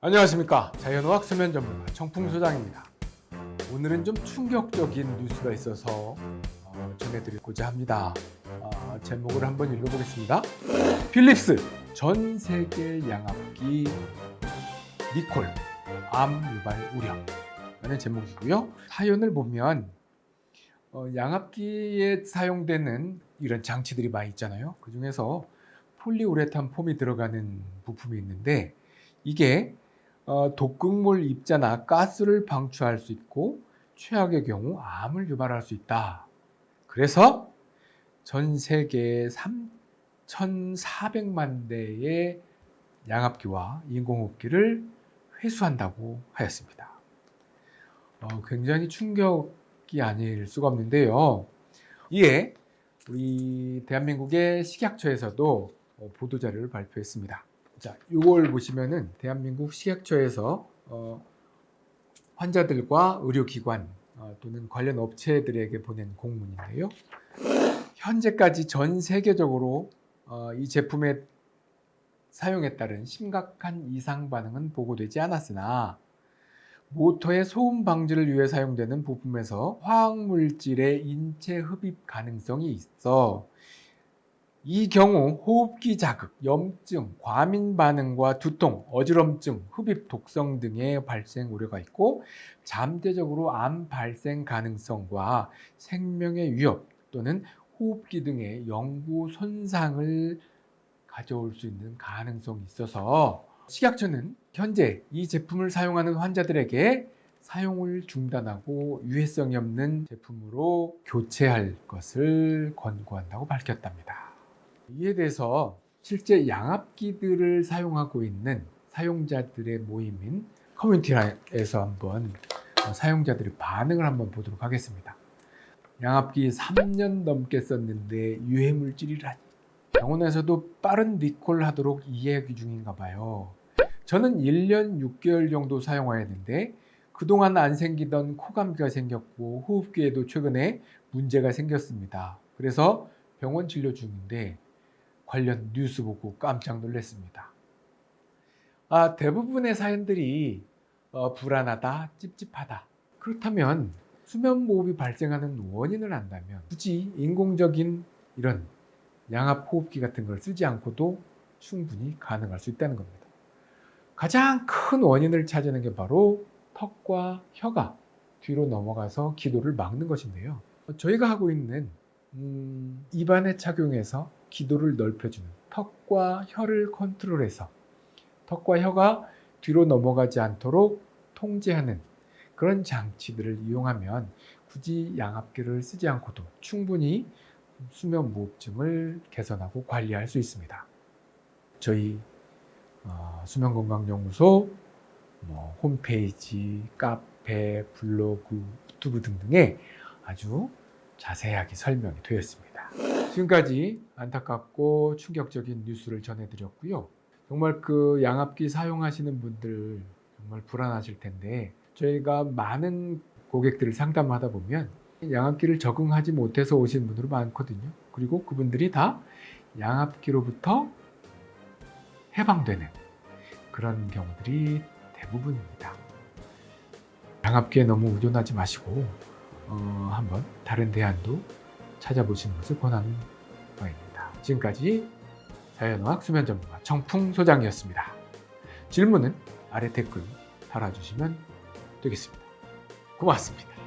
안녕하십니까. 자연어학 수면 전문가 청풍소장입니다. 오늘은 좀 충격적인 뉴스가 있어서 어, 전해드리고자 합니다. 어, 제목을 한번 읽어보겠습니다. 필립스 전 세계 양압기 니콜 암 유발 우려. 라는 제목이고요. 사연을 보면 어, 양압기에 사용되는 이런 장치들이 많이 있잖아요. 그 중에서 폴리우레탄 폼이 들어가는 부품이 있는데 이게 어, 독극물 입자나 가스를 방출할 수 있고 최악의 경우 암을 유발할 수 있다. 그래서 전 세계 3,400만 대의 양압기와 인공호흡기를 회수한다고 하였습니다. 어, 굉장히 충격이 아닐 수가 없는데요. 이에 우리 대한민국의 식약처에서도 어, 보도자료를 발표했습니다. 자, 이걸 보시면은 대한민국 식약처에서 어, 환자들과 의료기관 어, 또는 관련 업체들에게 보낸 공문인데요. 현재까지 전 세계적으로 어, 이 제품의 사용에 따른 심각한 이상 반응은 보고되지 않았으나 모터의 소음 방지를 위해 사용되는 부품에서 화학물질의 인체 흡입 가능성이 있어 이 경우 호흡기 자극, 염증, 과민 반응과 두통, 어지럼증, 흡입 독성 등의 발생 우려가 있고 잠재적으로 암 발생 가능성과 생명의 위협 또는 호흡기 등의 영구 손상을 가져올 수 있는 가능성이 있어서 식약처는 현재 이 제품을 사용하는 환자들에게 사용을 중단하고 유해성이 없는 제품으로 교체할 것을 권고한다고 밝혔답니다. 이에 대해서 실제 양압기들을 사용하고 있는 사용자들의 모임인 커뮤니티에서 한번 사용자들의 반응을 한번 보도록 하겠습니다. 양압기 3년 넘게 썼는데 유해물질이라니 병원에서도 빠른 리콜 하도록 이야기 중인가 봐요. 저는 1년 6개월 정도 사용하였는데 그동안 안 생기던 코감기가 생겼고 호흡기에도 최근에 문제가 생겼습니다. 그래서 병원 진료 중인데 관련 뉴스 보고 깜짝 놀랐습니다. 아, 대부분의 사연들이 어, 불안하다, 찝찝하다. 그렇다면 수면 무호흡이 발생하는 원인을 안다면 굳이 인공적인 이런 양압 호흡기 같은 걸 쓰지 않고도 충분히 가능할 수 있다는 겁니다. 가장 큰 원인을 찾아낸 게 바로 턱과 혀가 뒤로 넘어가서 기도를 막는 것인데요. 저희가 하고 있는 음, 입안에 착용해서 기도를 넓혀주는 턱과 혀를 컨트롤해서 턱과 혀가 뒤로 넘어가지 않도록 통제하는 그런 장치들을 이용하면 굳이 양압기를 쓰지 않고도 충분히 수면 무호흡증을 개선하고 관리할 수 있습니다. 저희 어, 수면건강연구소 뭐 홈페이지, 카페, 블로그, 유튜브 등등에 아주 자세하게 설명이 되어 있습니다. 지금까지 안타깝고 충격적인 뉴스를 전해드렸고요. 정말 그 양압기 사용하시는 분들 정말 불안하실 텐데 저희가 많은 고객들을 상담하다 보면 양압기를 적응하지 못해서 오신 분들이 많거든요. 그리고 그분들이 다 양압기로부터 해방되는 그런 경우들이 대부분입니다. 양압기에 너무 의존하지 마시고 어, 한번 다른 대안도 찾아보시는 것을 권하는 바입니다. 지금까지 자연어학 수면 전문가 청풍 소장이었습니다. 질문은 아래 댓글 달아주시면 되겠습니다. 고맙습니다.